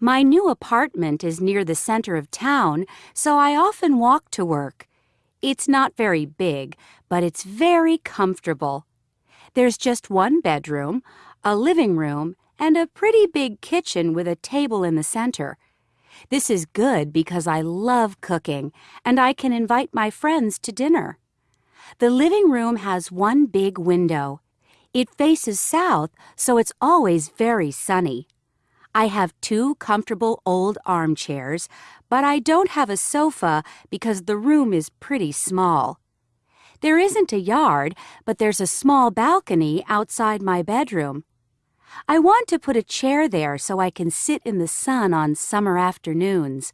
My new apartment is near the center of town, so I often walk to work. It's not very big, but it's very comfortable. There's just one bedroom, a living room, and a pretty big kitchen with a table in the center. This is good because I love cooking and I can invite my friends to dinner. The living room has one big window. It faces south, so it's always very sunny. I have two comfortable old armchairs, but I don't have a sofa because the room is pretty small. There isn't a yard, but there's a small balcony outside my bedroom. I want to put a chair there so I can sit in the sun on summer afternoons.